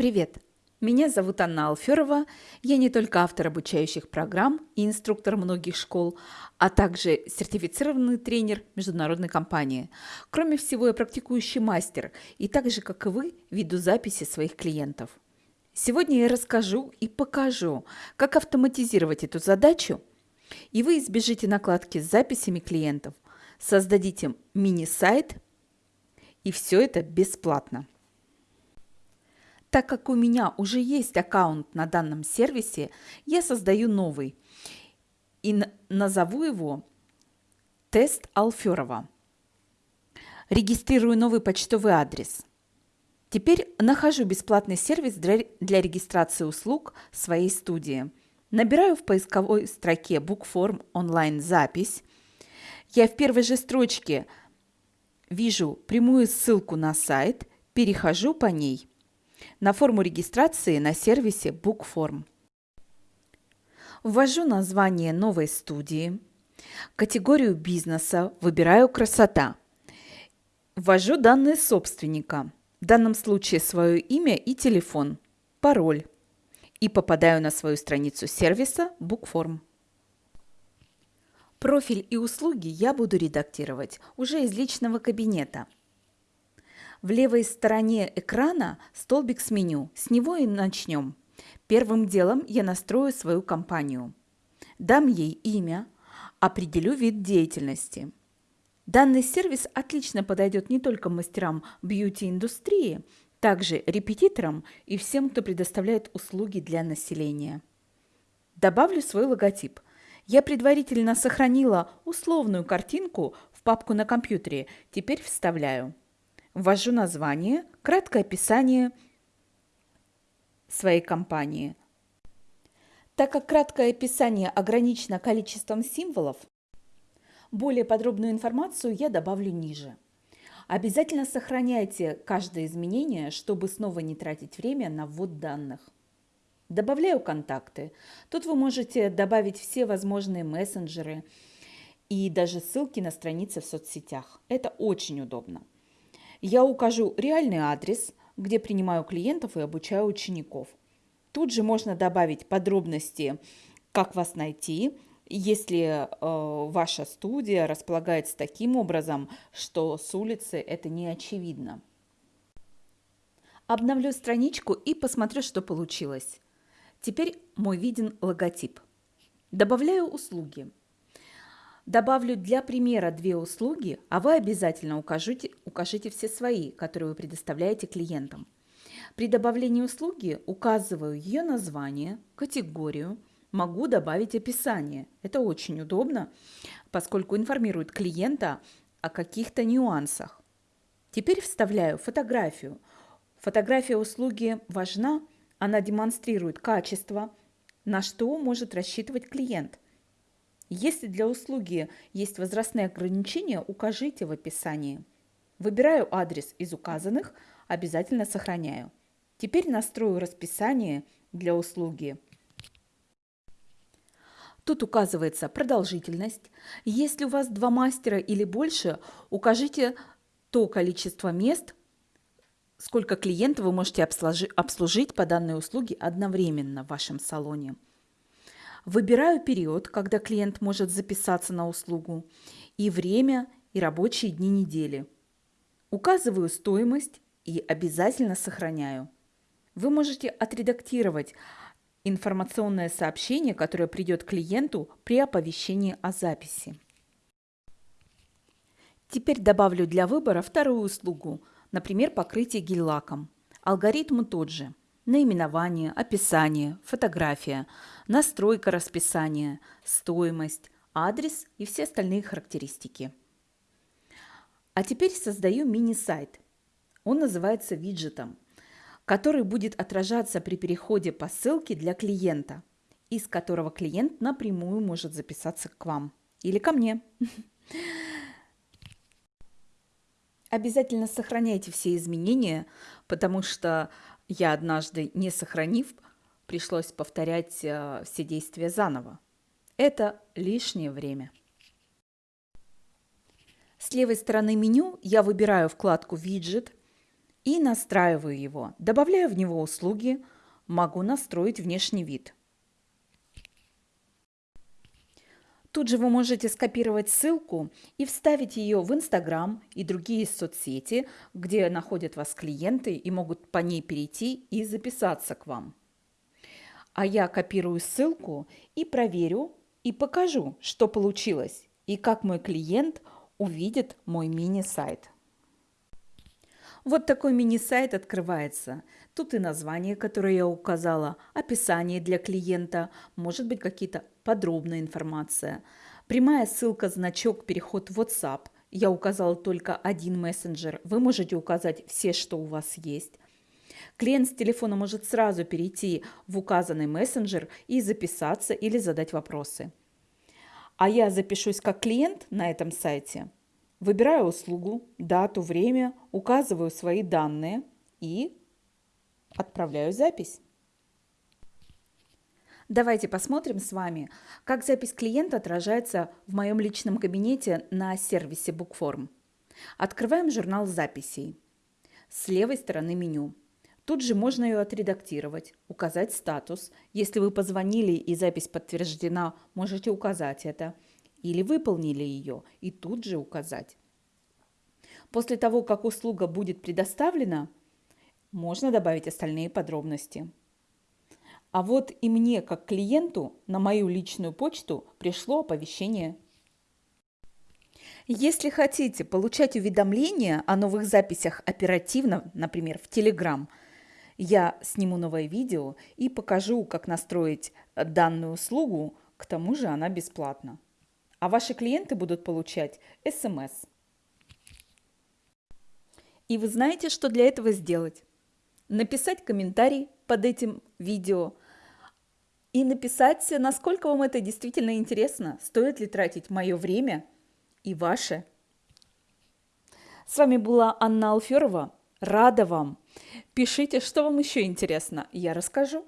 Привет! Меня зовут Анна Алферова. Я не только автор обучающих программ и инструктор многих школ, а также сертифицированный тренер международной компании. Кроме всего, я практикующий мастер и так же, как и вы, веду записи своих клиентов. Сегодня я расскажу и покажу, как автоматизировать эту задачу, и вы избежите накладки с записями клиентов, создадите мини-сайт, и все это бесплатно. Так как у меня уже есть аккаунт на данном сервисе, я создаю новый и назову его «Тест Алферова». Регистрирую новый почтовый адрес. Теперь нахожу бесплатный сервис для, регистрации услуг своей студии. Набираю в поисковой строке Bookform онлайн-запись. Я в первой же строчке вижу прямую ссылку на сайт, перехожу по ней на форму регистрации на сервисе BookForm. Ввожу название новой студии, категорию бизнеса, выбираю «Красота». Ввожу данные собственника, в данном случае свое имя и телефон, пароль, и попадаю на свою страницу сервиса BookForm. Профиль и услуги я буду редактировать уже из личного кабинета – в левой стороне экрана столбик с меню. С него и начнем. Первым делом я настрою свою компанию. Дам ей имя, определю вид деятельности. Данный сервис отлично подойдет не только мастерам бьюти-индустрии, также репетиторам и всем, кто предоставляет услуги для населения. Добавлю свой логотип. Я предварительно сохранила условную картинку в папку на компьютере, теперь вставляю. Ввожу название, краткое описание своей компании. Так как краткое описание ограничено количеством символов, более подробную информацию я добавлю ниже. Обязательно сохраняйте каждое изменение, чтобы снова не тратить время на ввод данных. Добавляю контакты. Тут вы можете добавить все возможные мессенджеры и даже ссылки на страницы в соцсетях. Это очень удобно. Я укажу реальный адрес, где принимаю клиентов и обучаю учеников. Тут же можно добавить подробности, как вас найти, если э, ваша студия располагается таким образом, что с улицы это не очевидно. Обновлю страничку и посмотрю, что получилось. Теперь мой виден логотип. Добавляю услуги. Добавлю для примера две услуги, а вы обязательно укажите, укажите все свои, которые вы предоставляете клиентам. При добавлении услуги указываю ее название, категорию, могу добавить описание. Это очень удобно, поскольку информирует клиента о каких-то нюансах. Теперь вставляю фотографию. Фотография услуги важна, она демонстрирует качество, на что может рассчитывать клиент – если для услуги есть возрастные ограничения, укажите в описании. Выбираю адрес из указанных, обязательно сохраняю. Теперь настрою расписание для услуги. Тут указывается продолжительность. Если у вас два мастера или больше, укажите то количество мест, сколько клиентов вы можете обслужить по данной услуге одновременно в вашем салоне. Выбираю период, когда клиент может записаться на услугу, и время, и рабочие дни недели. Указываю стоимость и обязательно сохраняю. Вы можете отредактировать информационное сообщение, которое придет клиенту при оповещении о записи. Теперь добавлю для выбора вторую услугу, например, покрытие гель-лаком. Алгоритм тот же – наименование, описание, фотография, настройка расписания, стоимость, адрес и все остальные характеристики. А теперь создаю мини-сайт. Он называется виджетом, который будет отражаться при переходе по ссылке для клиента, из которого клиент напрямую может записаться к вам или ко мне. Обязательно сохраняйте все изменения, потому что я однажды, не сохранив, пришлось повторять э, все действия заново. Это лишнее время. С левой стороны меню я выбираю вкладку «Виджет», и настраиваю его. Добавляю в него услуги, могу настроить внешний вид. Тут же вы можете скопировать ссылку и вставить ее в Инстаграм и другие соцсети, где находят вас клиенты и могут по ней перейти и записаться к вам. А я копирую ссылку и проверю и покажу, что получилось и как мой клиент увидит мой мини-сайт. Вот такой мини-сайт открывается. Тут и название, которое я указала, описание для клиента, может быть какие-то подробная информация. Прямая ссылка, значок, переход в WhatsApp. Я указала только один мессенджер. Вы можете указать все, что у вас есть. Клиент с телефона может сразу перейти в указанный мессенджер и записаться или задать вопросы. А я запишусь как клиент на этом сайте – Выбираю услугу, дату, время, указываю свои данные и отправляю запись. Давайте посмотрим с вами, как запись клиента отражается в моем личном кабинете на сервисе Bookform. Открываем журнал записей. С левой стороны меню. Тут же можно ее отредактировать, указать статус. Если вы позвонили и запись подтверждена, можете указать это – или выполнили ее и тут же указать. После того, как услуга будет предоставлена, можно добавить остальные подробности. А вот и мне, как клиенту, на мою личную почту пришло оповещение. Если хотите получать уведомления о новых записях оперативно, например, в Telegram, я сниму новое видео и покажу, как настроить данную услугу, к тому же она бесплатна а ваши клиенты будут получать СМС. И вы знаете, что для этого сделать? Написать комментарий под этим видео и написать, насколько вам это действительно интересно, стоит ли тратить мое время и ваше. С вами была Анна Алферова. Рада вам. Пишите, что вам еще интересно, я расскажу.